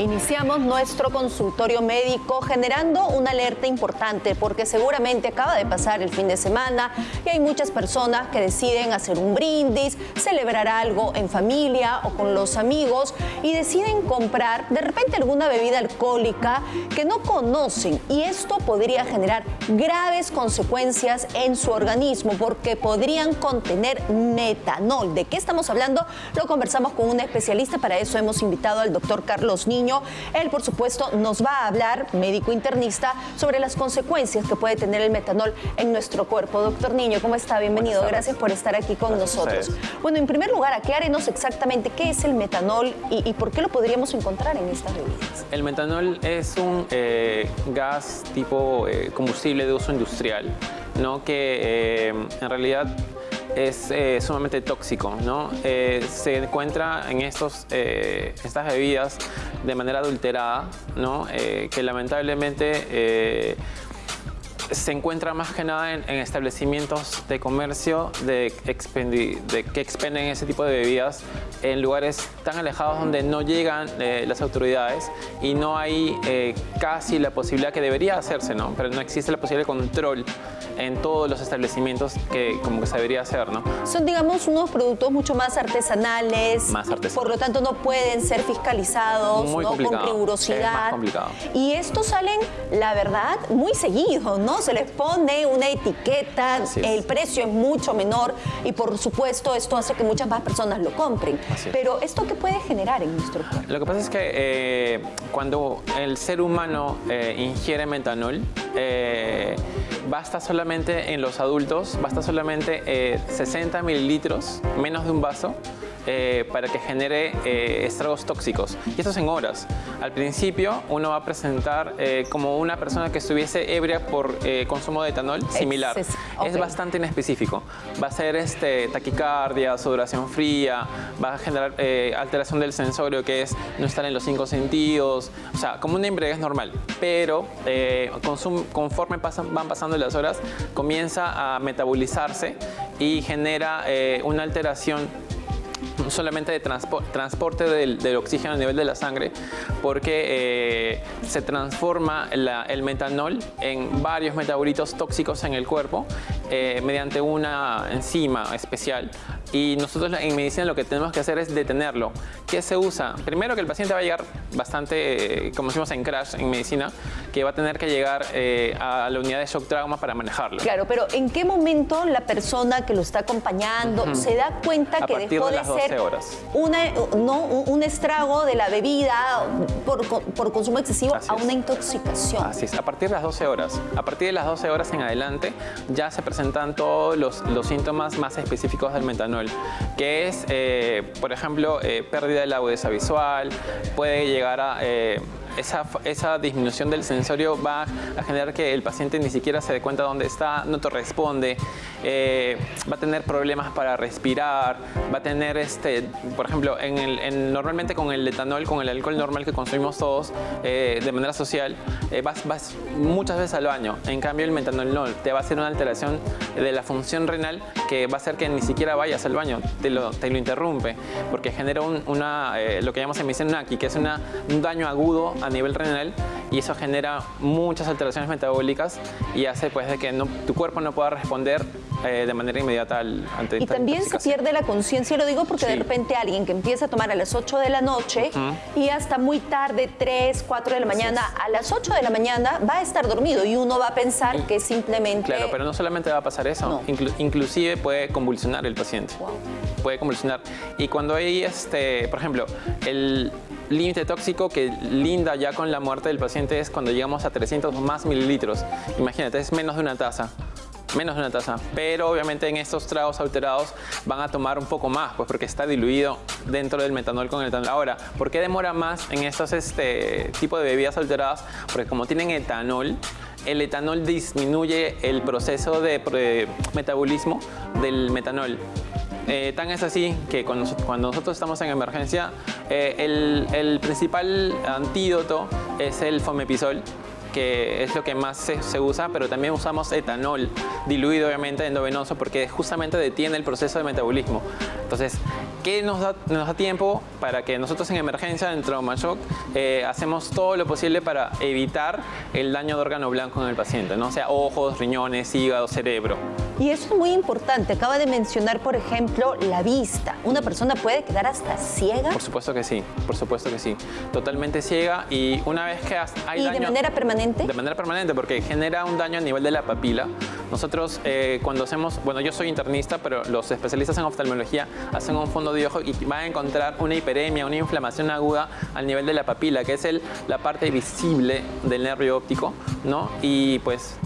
Iniciamos nuestro consultorio médico generando una alerta importante porque seguramente acaba de pasar el fin de semana y hay muchas personas que deciden hacer un brindis, celebrar algo en familia o con los amigos y deciden comprar de repente alguna bebida alcohólica que no conocen y esto podría generar graves consecuencias en su organismo porque podrían contener metanol. ¿De qué estamos hablando? Lo conversamos con un especialista, para eso hemos invitado al doctor Carlos Niño él, por supuesto, nos va a hablar, médico internista, sobre las consecuencias que puede tener el metanol en nuestro cuerpo. Doctor Niño, ¿cómo está? Bienvenido. Gracias por estar aquí con nosotros. Bueno, en primer lugar, aclárenos exactamente qué es el metanol y, por qué lo podríamos encontrar en estas bebidas. El metanol es un eh, gas tipo eh, combustible de uso industrial, ¿no? que eh, en realidad es eh, sumamente tóxico. ¿no? Eh, se encuentra en estos, eh, estas bebidas de manera adulterada, ¿no? que lamentablemente se encuentra más que nada en, establecimientos de comercio de, de, que expenden ese tipo de bebidas en lugares tan alejados donde no llegan las autoridades y no hay casi la posibilidad que debería hacerse, ¿no? pero no existe la posibilidad de control en todos los establecimientos que como que se debería hacer, ¿no? Son, digamos, unos productos mucho más artesanales. Más artesanales. Por lo tanto, no pueden ser fiscalizados muy ¿no? con rigurosidad. Es complicado. Y estos salen, la verdad, muy seguido, ¿no? Se les pone una etiqueta, el precio es mucho menor y, por supuesto, esto hace que muchas más personas lo compren. Pero, ¿esto qué puede generar en nuestro cuerpo? Lo que pasa es que eh, cuando el ser humano eh, ingiere metanol, eh, basta solamente en los adultos, basta solamente 60 eh, mililitros, menos de un vaso, eh, para que genere eh, estragos tóxicos. Y esto es en horas. Al principio uno va a presentar como una persona que estuviese ebria por consumo de etanol similar. Es, bastante inespecífico. Va a ser este, taquicardia, sudoración fría, va a generar alteración del sensorio que es no estar en los cinco sentidos, o sea, como una embriaguez normal. Pero conforme pasan, van pasando las horas, comienza a metabolizarse y genera eh, una alteración solamente de transporte del, oxígeno a nivel de la sangre porque eh, se transforma el metanol en varios metabolitos tóxicos en el cuerpo eh, mediante una enzima especial y nosotros en medicina lo que tenemos que hacer es detenerlo. ¿Qué se usa? Primero que el paciente va a llegar bastante, eh, como decimos en crash en medicina, que va a tener que llegar eh, a la unidad de shock trauma para manejarlo. Claro, pero ¿en qué momento la persona que lo está acompañando se da cuenta que dejó de, ser Una, no, un estrago de la bebida por, por consumo excesivo a una intoxicación? Así es, a partir de las 12 horas. A partir de las 12 horas en adelante ya se presentan todos los, los síntomas más específicos del metanol que es, eh, por ejemplo, eh, pérdida de la agudeza visual, puede llegar a eh, esa, disminución del sensorio va a generar que el paciente ni siquiera se dé cuenta dónde está, no te responde, eh, va a tener problemas para respirar, va a tener, este, por ejemplo, en normalmente con el etanol, con el alcohol normal que consumimos todos eh, de manera social, eh, vas, vas, muchas veces al baño. En cambio, el metanol no, te va a hacer una alteración de la función renal que va a hacer que ni siquiera vayas al baño, te lo, te lo interrumpe, porque genera una, lo que llamamos un que es un daño agudo a nivel renal y eso genera muchas alteraciones metabólicas y hace pues que tu cuerpo no pueda responder eh, de manera inmediata al, ante Y también se pierde la conciencia, lo digo porque de repente alguien que empieza a tomar a las 8 de la noche y hasta muy tarde, 3, 4 de la mañana, a las 8 de la mañana va a estar dormido y uno va a pensar que simplemente... Claro, pero no solamente va a pasar eso, inclusive puede convulsionar el paciente. Puede convulsionar. Y cuando hay, este, por ejemplo, el límite tóxico que linda ya con la muerte del paciente es cuando llegamos a 300 o más mililitros. Imagínate, es menos de una taza menos de una taza, pero obviamente en estos tragos alterados van a tomar un poco más, pues porque está diluido dentro del metanol con el etanol. Ahora, ¿por qué demora más en estos este, tipo de bebidas alteradas? Porque como tienen etanol, el etanol disminuye el proceso de metabolismo del metanol. Eh, tan es así que cuando, nosotros estamos en emergencia, eh, el, principal antídoto es el fomepisol, que es lo que más se, usa, pero también usamos etanol diluido obviamente endovenoso porque justamente detiene el proceso de metabolismo. Entonces, ¿Qué nos da, nos da tiempo para que nosotros en emergencia, en trauma shock, eh, hacemos todo lo posible para evitar el daño de órgano blanco en el paciente, ¿no? O sea, ojos, riñones, hígado, cerebro. Y eso es muy importante. Acaba de mencionar, por ejemplo, la vista. ¿Una persona puede quedar hasta ciega? Por supuesto que sí, por supuesto que sí. Totalmente ciega y una vez que hay ¿Y daño... de manera permanente? De manera permanente, porque genera un daño a nivel de la papila. Nosotros eh, cuando hacemos, bueno, yo soy internista, pero los especialistas en oftalmología hacen un fondo de ojo y van a encontrar una hiperemia, una inflamación aguda al nivel de la papila, que es el, la parte visible del nervio óptico, ¿no? Y pues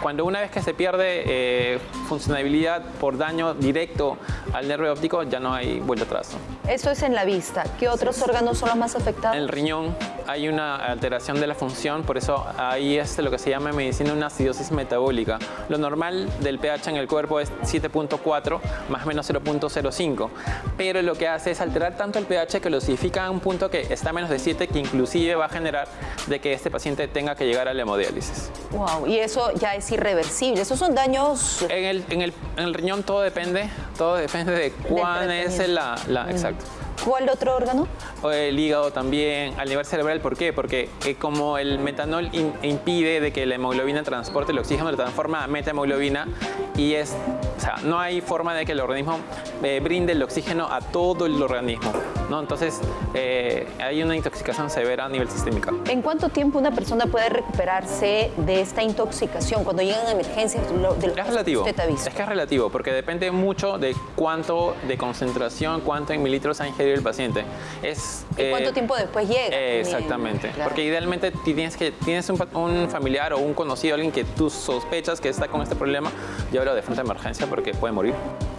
cuando una vez que se pierde eh, funcionabilidad por daño directo al nervio óptico, ya no hay vuelta atrás. Eso es en la vista. ¿Qué otros órganos son los más afectados? En el riñón hay una alteración de la función, por eso ahí es lo que se llama en medicina una acidosis metabólica. Lo normal del pH en el cuerpo es 7.4 más o menos 0.05, pero lo que hace es alterar tanto el pH que lo acidifica a un punto que está a menos de 7, que inclusive va a generar de que este paciente tenga que llegar a la hemodiálisis. Wow, y eso ya es irreversible. Esos son daños... En el, en el, en el riñón todo depende, todo depende de cuán es la... la exacto. ¿Cuál otro órgano? El hígado también, al nivel cerebral, ¿por qué? Porque eh, como el metanol in- impide de que la hemoglobina transporte el oxígeno, lo transforma a metahemoglobina y es, o sea, no hay forma de que el organismo eh, brinde el oxígeno a todo el organismo, ¿no? Entonces, eh, hay una intoxicación severa a nivel sistémico. ¿En cuánto tiempo una persona puede recuperarse de esta intoxicación cuando llegan emergencias de lo- de los Es relativo, usted ha visto? es que es relativo, porque depende mucho de cuánto de concentración, cuánto en mililitros ha ingerido el paciente. Es, ¿Y cuánto eh, tiempo después llega? Eh? Exactamente, Claro. porque idealmente tienes, que, tienes un, un familiar o un conocido, alguien que tú sospechas que está con este problema, llévalo de frente a emergencia porque puede morir.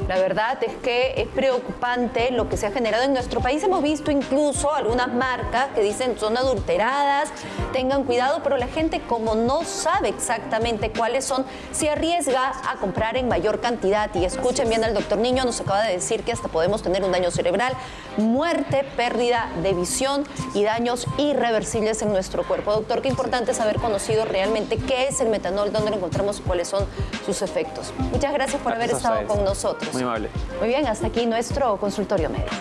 La verdad es que es preocupante lo que se ha generado en nuestro país. Hemos visto incluso algunas marcas que dicen son adulteradas, tengan cuidado, pero la gente como no sabe exactamente cuáles son, se arriesga a comprar en mayor cantidad. Y escuchen bien al doctor Niño, nos acaba de decir que hasta podemos tener un daño cerebral, muerte, pérdida de visión y daños irreversibles en nuestro cuerpo. Doctor, qué importante es haber conocido realmente qué es el metanol, dónde lo encontramos y cuáles son sus efectos. Muchas gracias por haber Gracias estado con nosotros. Muy amable. Muy bien, hasta aquí nuestro consultorio médico.